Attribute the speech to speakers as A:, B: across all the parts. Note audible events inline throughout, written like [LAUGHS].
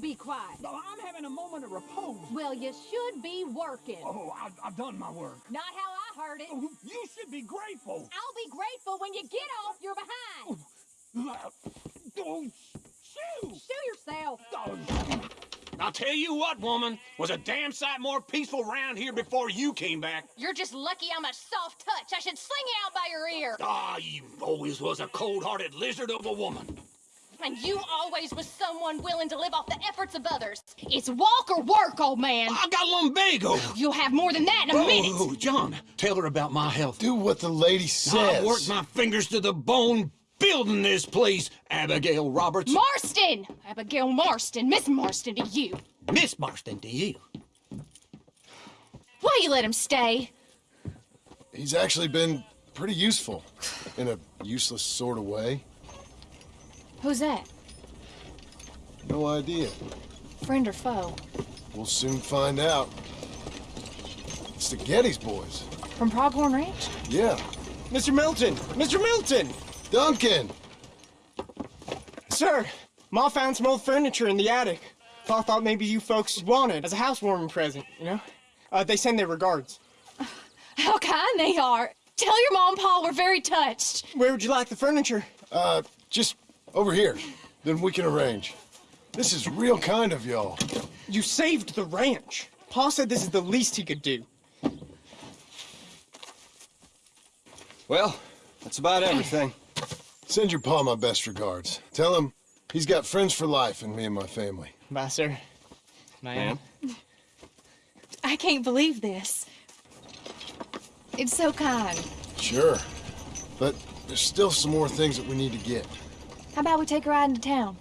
A: be quiet?
B: No, I'm having a moment of repose.
A: Well, you should be working.
B: Oh, I've, I've done my work.
A: Not how I heard it.
B: Oh, you should be grateful.
A: I'll be grateful when you get off your behind.
B: Oh, don't shoot!
A: Show yourself.
B: Oh,
C: I'll tell you what, woman, was a damn sight more peaceful round here before you came back.
A: You're just lucky I'm a soft touch. I should sling you out by your ear.
C: Ah, you always was a cold-hearted lizard of a woman.
A: And you always was someone willing to live off the efforts of others. It's walk or work, old man.
C: I got lumbago.
A: You'll have more than that in a minute.
C: Oh, John, tell her about my health.
D: Do what the lady says.
C: I worked my fingers to the bone building this place, Abigail Roberts.
A: Marston! Abigail Marston, Miss Marston to you.
C: Miss Marston to you.
A: Why you let him stay?
D: He's actually been pretty useful. In a useless sort of way.
A: Who's that?
D: No idea.
A: Friend or foe?
D: We'll soon find out. It's the Geddes boys.
A: From Pronghorn Ranch?
D: Yeah.
E: Mr. Milton! Mr. Milton!
D: Duncan!
E: Sir, Ma found some old furniture in the attic. Pa thought maybe you folks wanted as a housewarming present, you know? Uh, they send their regards. [SIGHS]
A: How kind they are. Tell your mom and pa we're very touched.
E: Where would you like the furniture?
D: Uh, just over here. Then we can arrange. This is real kind of y'all.
E: You saved the ranch. Pa said this is the least he could do.
F: Well, that's about everything.
D: Send your pa my best regards. Tell him he's got friends for life in me and my family.
E: Bye, sir.
F: Ma'am?
A: I can't believe this. It's so kind.
D: Sure. But there's still some more things that we need to get.
A: How about we take a ride into town?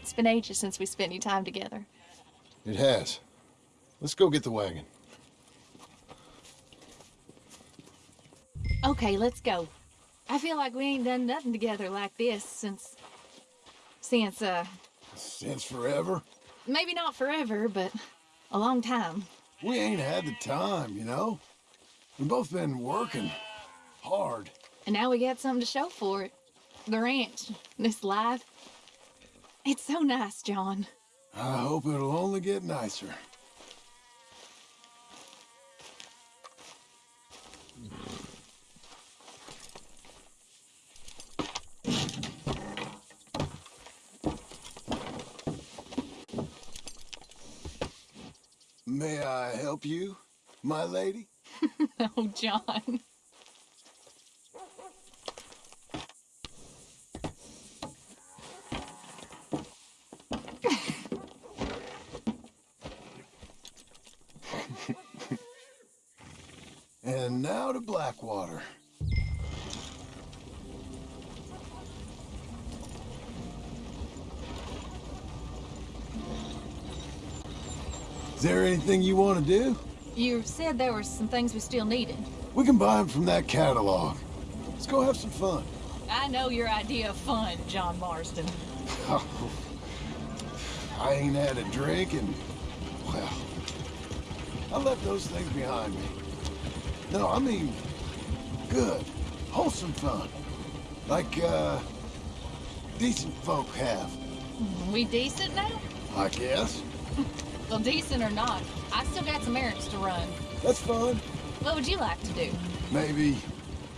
A: It's been ages since we spent any time together.
D: It has. Let's go get the wagon.
A: Okay, let's go. I feel like we ain't done nothing together like this since... Since, uh,
D: Since forever.
A: maybe not forever, but a long time.
D: We ain't had the time, you know? We've both been working hard.
A: And now we got something to show for it. The ranch, this life. It's so nice, John.
D: I hope it'll only get nicer. May I help you, my lady? [LAUGHS]
A: Oh, John.
D: And to Is there anything you want to do?
A: You said there were some things we still needed.
D: We can buy them from that catalog. Let's go have some fun.
A: I know your idea of fun, John Marston. [LAUGHS]
D: I ain't had a drink and, well, I left those things behind me. No, I mean, good, wholesome fun. Like, uh, decent folk have,
A: We decent now?
D: I guess.
A: Well, decent or not, I still got some errands to run.
D: That's fun.
A: What would you like to do?
D: Maybe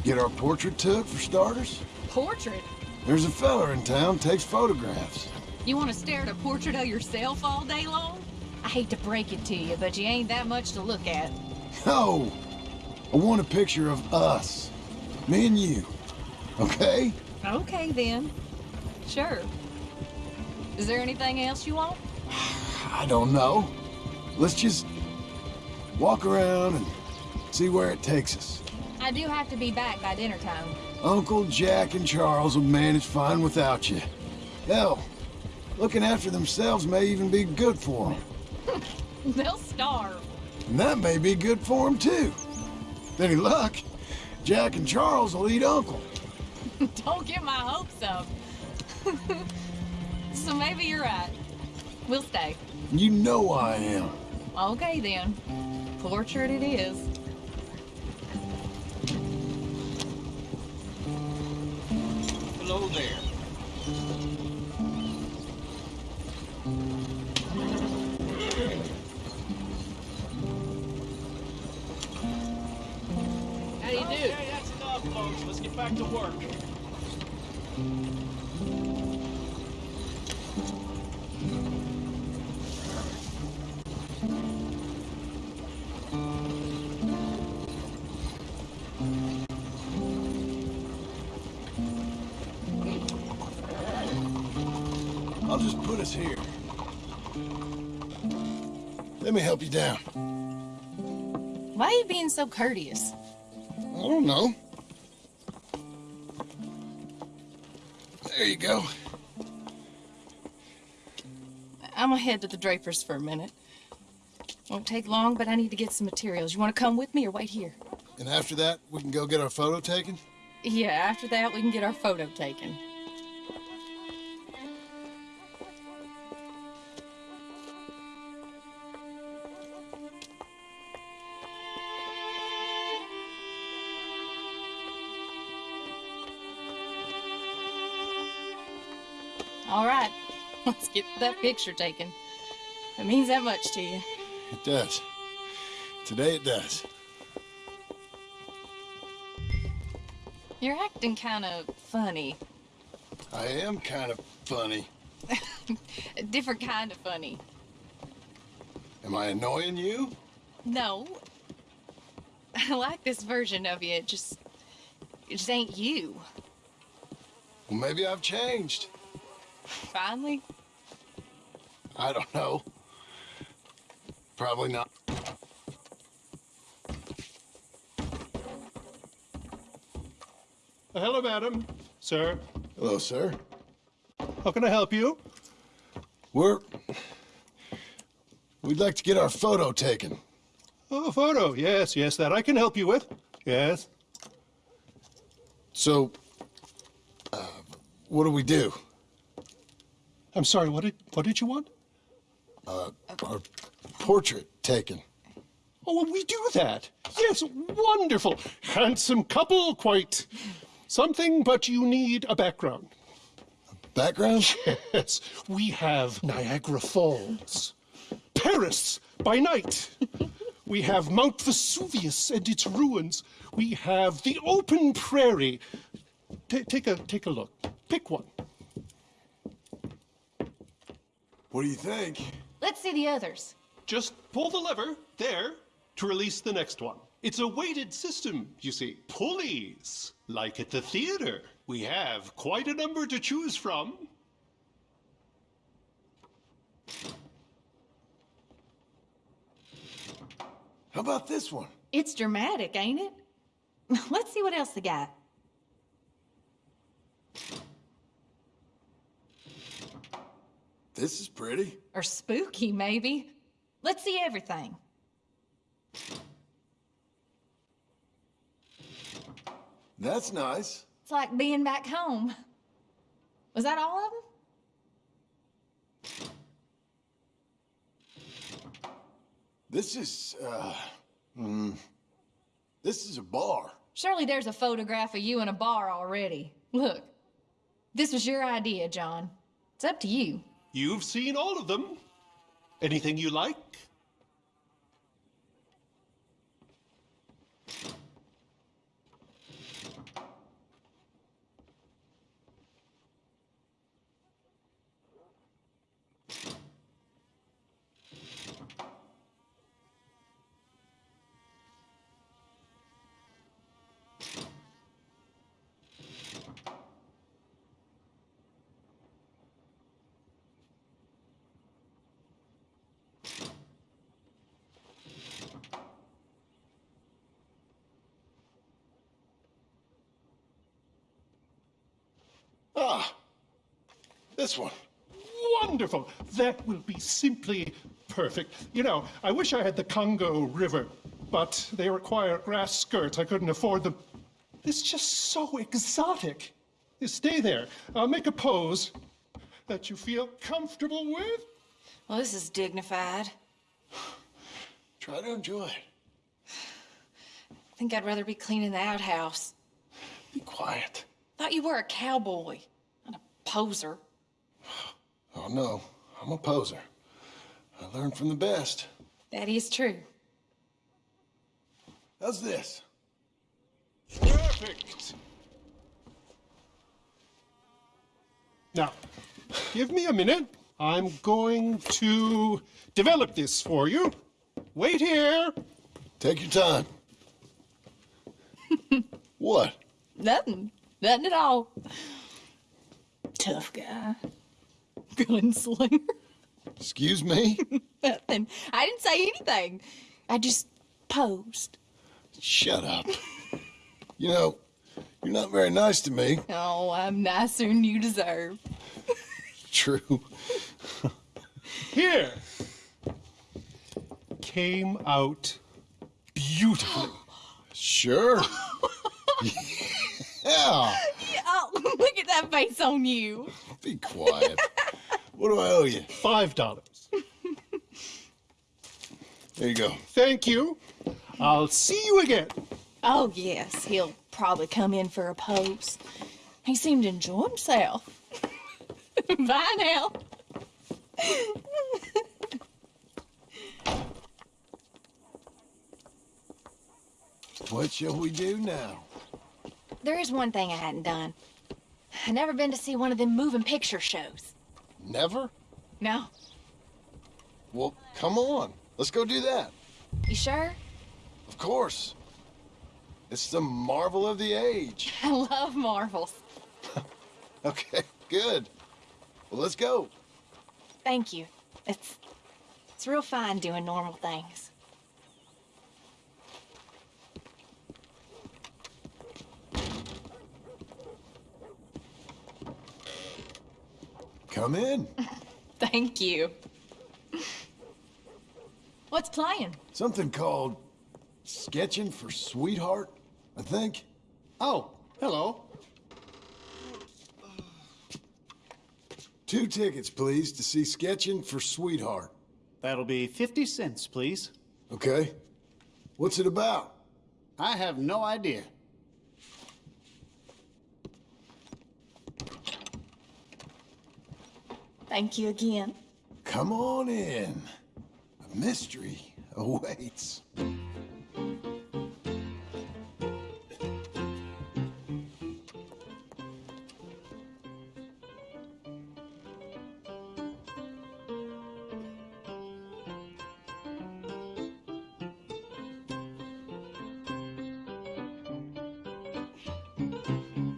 D: get our portrait took for starters?
A: Portrait?
D: There's a fella in town takes photographs.
A: You want to stare at a portrait of yourself all day long? I hate to break it to you, but you ain't that much to look at.
D: No, I want a picture of us. Me and you. Okay?
A: Okay, then. Sure. Is there anything else you want?
D: I don't know. Let's just walk around and see where it takes us.
A: I do have to be back by dinner time.
D: Uncle Jack and Charles will manage fine without you. Hell, looking after themselves may even be good for them. [LAUGHS]
A: They'll starve.
D: And that may be good for them, too. With any luck, Jack and Charles will eat Uncle. [LAUGHS]
A: Don't get my hopes up. [LAUGHS] so maybe you're right. We'll stay.
D: You know I am.
A: Okay, then. Portrait it is.
C: Hello there.
B: Back to work.
D: I'll just put us here. Let me help you down.
A: Why are you being so courteous?
D: I don't know. There you go.
A: I'm gonna head to the Drapers for a minute. Won't take long, but I need to get some materials. You wanna come with me or wait here?
D: And after that, we can go get our photo taken?
A: Yeah, after that, we can get our photo taken. Get that picture taken. It means that much to you.
D: It does. Today it does.
A: You're acting kind of funny.
D: I am kind of funny. [LAUGHS]
A: A different kind of funny.
D: Am I annoying you?
A: No. [LAUGHS] I like this version of you. It just, it just ain't you.
D: Well, maybe I've changed.
A: Finally.
D: I don't know. Probably not.
G: Hello, madam. Sir,
D: Hello, sir.
G: how can I help you?
D: We're. We'd like to get our photo taken.
G: Oh, a photo. Yes, yes, that I can help you with. Yes.
D: So, uh, what do we do?
G: I'm sorry, what did, what did you want?
D: Uh, our portrait taken.
G: Oh, well, we do that. Yes, wonderful. Handsome couple, quite something, but you need a background.
D: Background?
G: Yes, we have Niagara Falls, Paris by night. We have Mount Vesuvius and its ruins. We have the open prairie. Ta take a take a look. Pick one.
D: What do you think?
A: Let's see the others.
G: Just pull the lever there to release the next one. It's a weighted system, you see. Pulleys, like at the theater. We have quite a number to choose from.
D: How about this one?
A: It's dramatic, ain't it? [LAUGHS] Let's see what else they got.
D: This is pretty.
A: Or spooky, maybe. Let's see everything.
D: That's nice.
A: It's like being back home. Was that all of them?
D: This is, uh, mm, this is a bar.
A: Surely there's a photograph of you in a bar already. Look, this was your idea, John. It's up to you.
G: You've seen all of them. Anything you like?
D: Ah, this one.
G: Wonderful. That will be simply perfect. You know, I wish I had the Congo River, but they require grass skirts. I couldn't afford them. This is just so exotic. You stay there. I'll make a pose that you feel comfortable with.
A: Well, this is dignified.
D: Try to enjoy it.
A: I think I'd rather be cleaning the outhouse.
D: Be quiet.
A: Thought you were a cowboy, not a poser. [SIGHS]
D: Oh, no. I'm a poser. I learned from the best.
A: That is true.
D: How's this?
G: Perfect. Now, give me a minute. I'm going to develop this for you. Wait here.
D: Take your time. [LAUGHS] what?
A: Nothing. Nothing at all. Tough guy. [LAUGHS] Gunslinger.
D: Excuse me? [LAUGHS]
A: Nothing. I didn't say anything. I just posed.
D: Shut up. You know, you're not very nice to me.
A: Oh, I'm nicer than you deserve. [LAUGHS]
D: True.
G: Here. Came out beautifully.
D: Sure. [GASPS] yeah. [LAUGHS]
A: Oh, [LAUGHS] look at that face on you.
D: Be quiet. What do I owe you?
G: Five dollars.
D: There you go.
G: Thank you. I'll see you again.
A: Oh, yes, he'll probably come in for a pose. He seemed to enjoy himself. [LAUGHS] Bye now.
D: What shall we do now?
A: There is one thing I hadn't done. I've never been to see one of them moving picture shows.
D: Never?
A: No.
D: Well, come on. Let's go do that.
A: You sure?
D: Of course. It's the marvel of the age. [LAUGHS]
A: I love Marvels. [LAUGHS]
D: Okay, good. Well, let's go.
A: Thank you. It's it's real fine doing normal things.
D: Come in. [LAUGHS]
A: Thank you. What's playing?
D: Something called Sketching for Sweetheart, I think.
G: Oh, hello.
D: Two tickets, please, to see Sketching for Sweetheart.
H: That'll be 50 cents, please.
D: Okay? What's it about?
H: I have no idea.
A: Thank you again.
D: Come on in. A mystery awaits.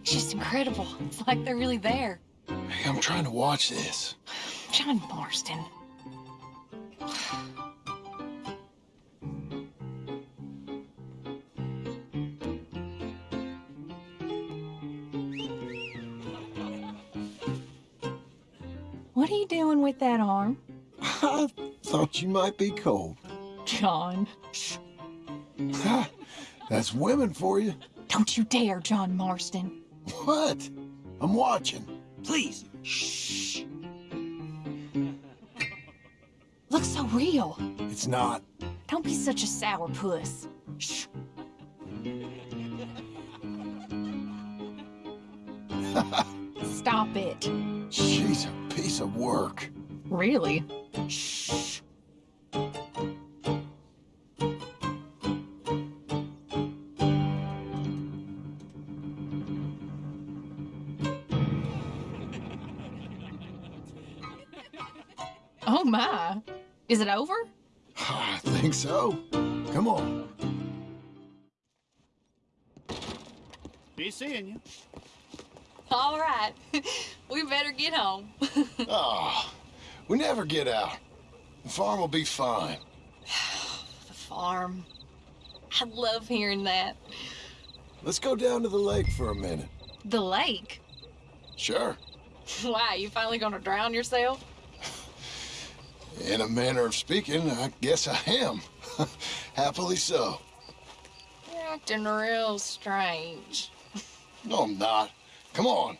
A: It's just incredible. It's like they're really there.
D: Hey, I'm trying to watch this.
A: John Marston. What are you doing with that arm?
D: I thought you might be cold.
A: John.
D: Ha, [LAUGHS] That's women for you.
A: Don't you dare, John Marston.
D: What? I'm watching.
C: Please.
A: Looks real.
D: It's not.
A: Don't be such a sourpuss. Shh. [LAUGHS] Stop it.
D: She's a piece of work.
A: Really? Shh. Is it over? [SIGHS]
D: I think so. Come on.
H: Be seeing you.
A: All right. [LAUGHS] we better get home. [LAUGHS]
D: Ah, we never get out. The farm will be fine. [SIGHS]
A: the farm. I love hearing that.
D: Let's go down to the lake for a minute.
A: The lake.
D: Sure. [LAUGHS]
A: Why, you finally gonna drown yourself?
D: In a manner of speaking, I guess I am. [LAUGHS] Happily so.
A: You're acting real strange.
D: No, I'm not. Come on.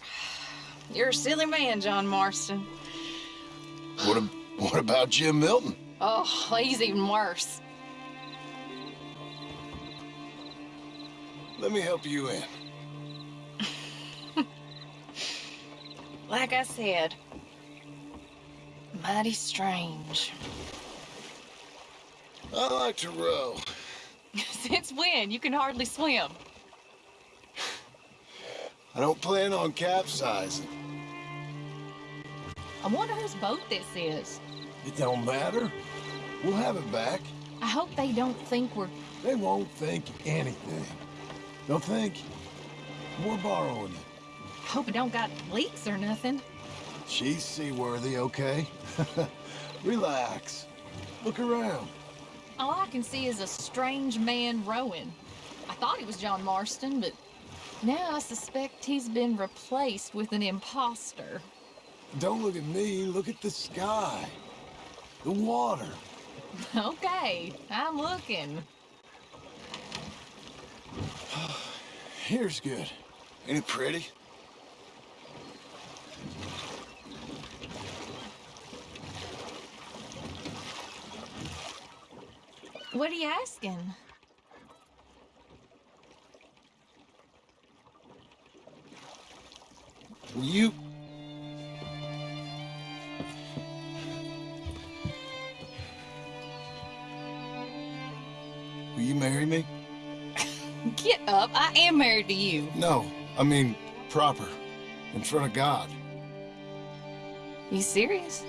D: [SIGHS]
A: You're a silly man, John Marston.
D: What, ab- what about Jim Milton?
A: Oh, he's even worse.
D: Let me help you in. [LAUGHS]
A: Like I said, mighty strange.
D: I like to row. [LAUGHS]
A: Since when? You can hardly swim.
D: I don't plan on capsizing.
A: I wonder whose boat this is.
D: It don't matter. We'll have it back.
A: I hope they don't think we're.
D: They won't think anything. They'll think we're borrowing it.
A: Hope it don't got leaks or nothing.
D: She's seaworthy, okay? [LAUGHS] Relax. Look around.
A: All I can see is a strange man rowing. I thought he was John Marston, but now I suspect he's been replaced with an imposter.
D: Don't look at me, look at the sky. The water.
A: Okay, I'm looking. [SIGHS]
D: Here's good. Ain't it pretty?
A: What are you asking?
D: Will you... Will you marry me? [LAUGHS]
A: Get up. I am married to you.
D: No, I mean proper. In front of God.
A: You serious?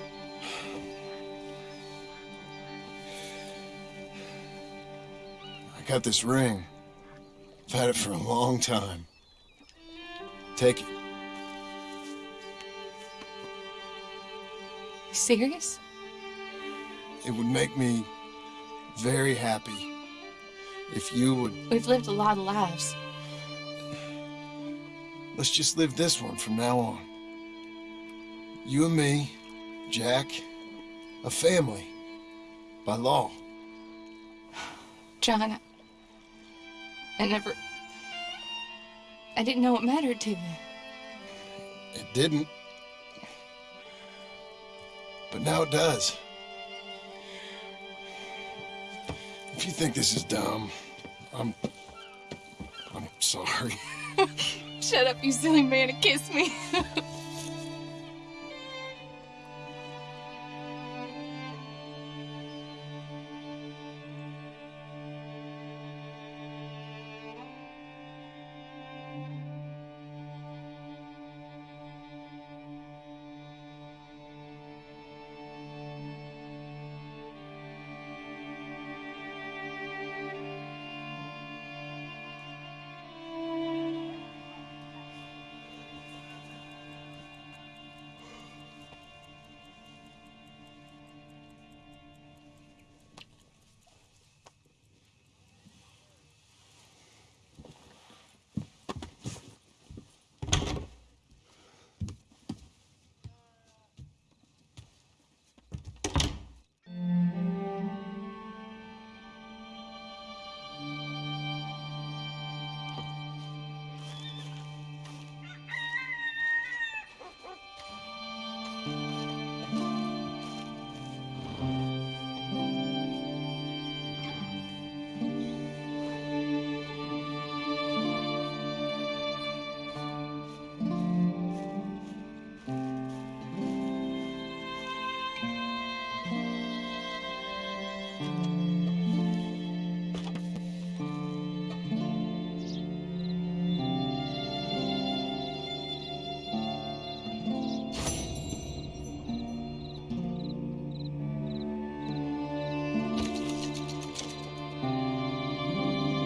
D: I got this ring. I've had it for a long time. Take it.
A: You serious?
D: It would make me very happy if you would.
A: We've lived a lot of lives.
D: Let's just live this one from now on. You and me, Jack, a family. By law.
A: John, I, I never. I didn't know it mattered to you.
D: It didn't. But now it does. If you think this is dumb, I'm. I'm sorry. [LAUGHS]
A: Shut up, you silly man, and kiss me. [LAUGHS]